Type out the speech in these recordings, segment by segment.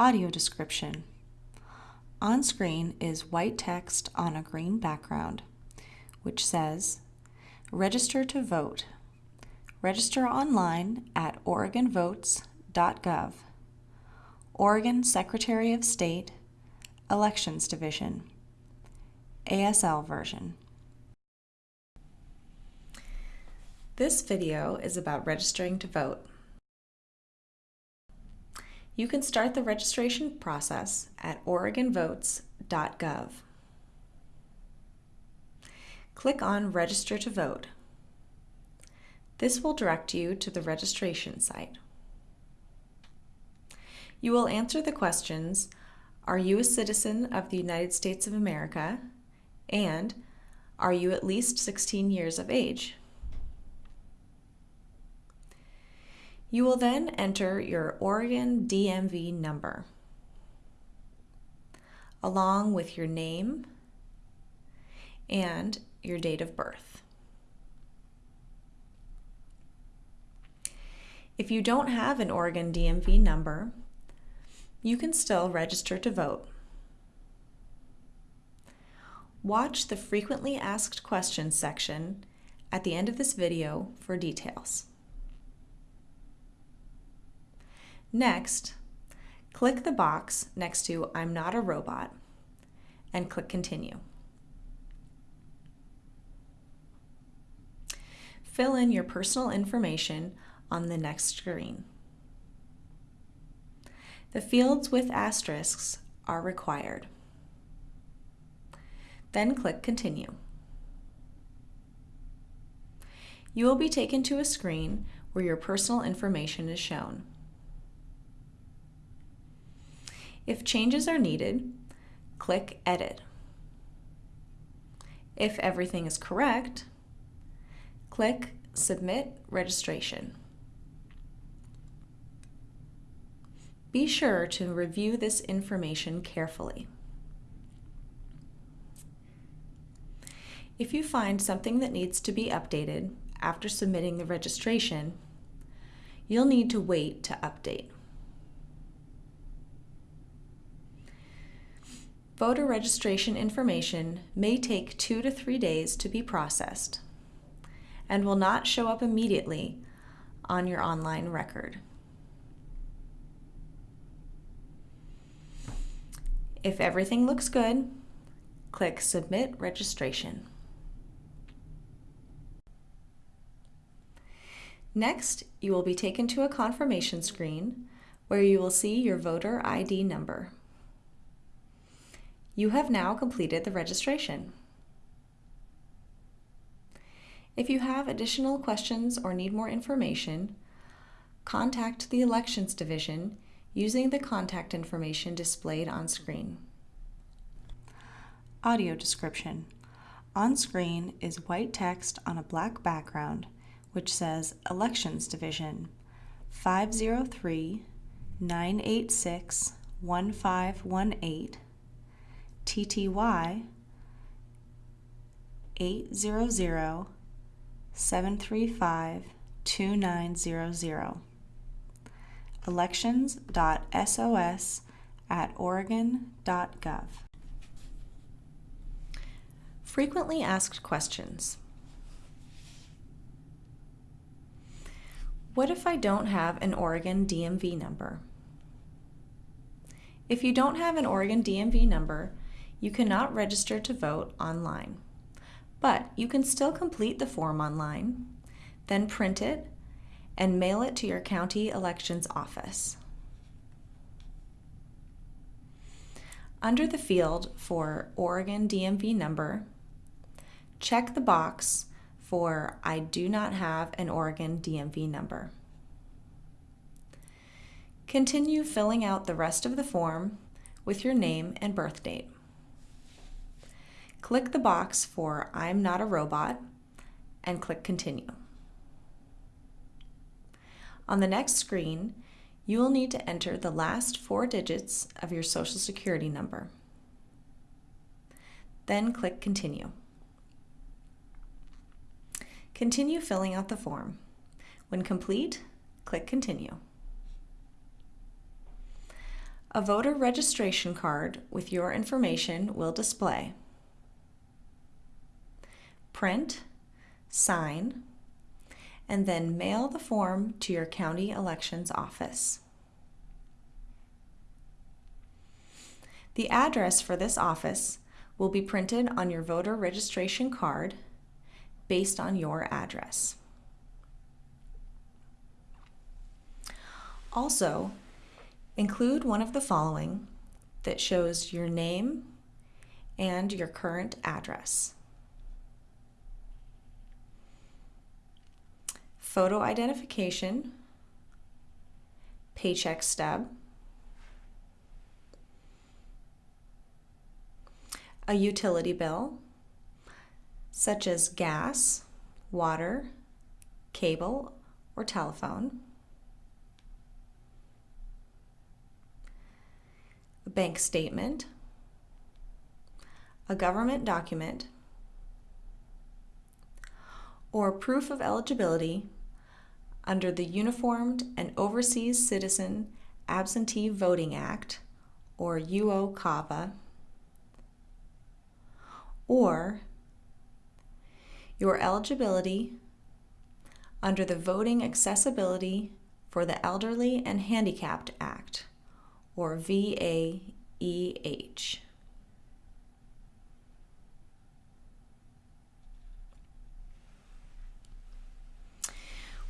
Audio description. On screen is white text on a green background, which says, Register to vote. Register online at oregonvotes.gov. Oregon Secretary of State, Elections Division, ASL version. This video is about registering to vote. You can start the registration process at oregonvotes.gov. Click on Register to Vote. This will direct you to the registration site. You will answer the questions, are you a citizen of the United States of America? And are you at least 16 years of age? You will then enter your Oregon DMV number along with your name and your date of birth. If you don't have an Oregon DMV number, you can still register to vote. Watch the frequently asked questions section at the end of this video for details. Next, click the box next to I'm not a robot and click Continue. Fill in your personal information on the next screen. The fields with asterisks are required. Then click Continue. You will be taken to a screen where your personal information is shown. If changes are needed, click Edit. If everything is correct, click Submit Registration. Be sure to review this information carefully. If you find something that needs to be updated after submitting the registration, you'll need to wait to update. Voter registration information may take two to three days to be processed and will not show up immediately on your online record. If everything looks good, click Submit Registration. Next, you will be taken to a confirmation screen where you will see your voter ID number. You have now completed the registration. If you have additional questions or need more information, contact the Elections Division using the contact information displayed on screen. Audio description. On screen is white text on a black background which says Elections Division 503 986 1518 TTY 800 735 2900 elections.sos at oregon.gov. Frequently asked questions. What if I don't have an Oregon DMV number? If you don't have an Oregon DMV number, you cannot register to vote online, but you can still complete the form online, then print it, and mail it to your county elections office. Under the field for Oregon DMV number, check the box for I do not have an Oregon DMV number. Continue filling out the rest of the form with your name and birth date. Click the box for I'm not a robot and click Continue. On the next screen, you will need to enter the last four digits of your Social Security number. Then click Continue. Continue filling out the form. When complete, click Continue. A voter registration card with your information will display. Print, sign, and then mail the form to your county elections office. The address for this office will be printed on your voter registration card based on your address. Also, include one of the following that shows your name and your current address. Photo identification, paycheck stub, a utility bill, such as gas, water, cable, or telephone, a bank statement, a government document, or proof of eligibility under the Uniformed and Overseas Citizen Absentee Voting Act, or UOCAVA, or your eligibility under the Voting Accessibility for the Elderly and Handicapped Act, or VAEH.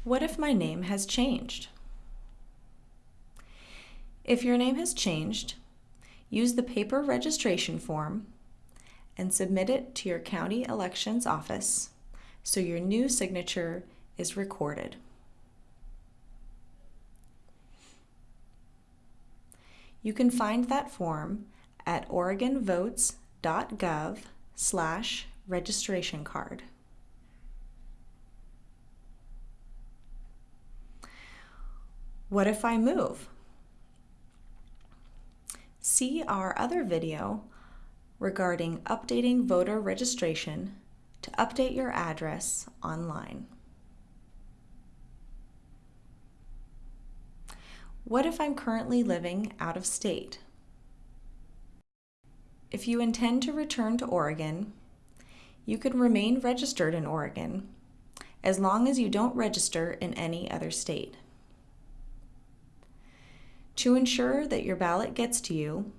What if my name has changed? If your name has changed, use the paper registration form and submit it to your county elections office so your new signature is recorded. You can find that form at oregonvotes.gov slash registration card. What if I move? See our other video regarding updating voter registration to update your address online. What if I'm currently living out of state? If you intend to return to Oregon, you can remain registered in Oregon as long as you don't register in any other state. To ensure that your ballot gets to you,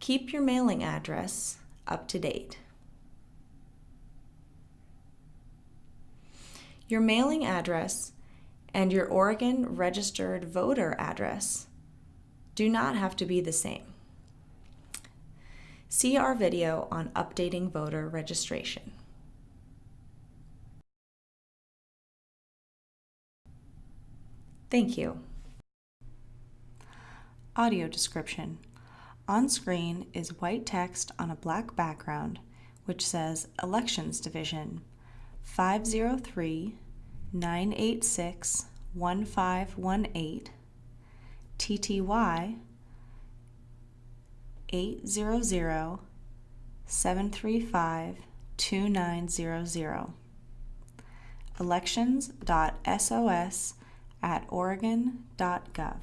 keep your mailing address up to date. Your mailing address and your Oregon registered voter address do not have to be the same. See our video on updating voter registration. Thank you. Audio description. On screen is white text on a black background which says Elections Division 503 986 1518 TTY 800 735 2900 elections.sos at oregon.gov.